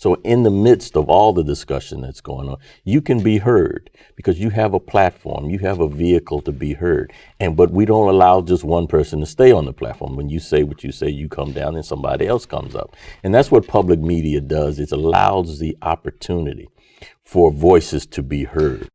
So in the midst of all the discussion that's going on, you can be heard because you have a platform, you have a vehicle to be heard. And but we don't allow just one person to stay on the platform. When you say what you say, you come down and somebody else comes up. And that's what public media does. It allows the opportunity for voices to be heard.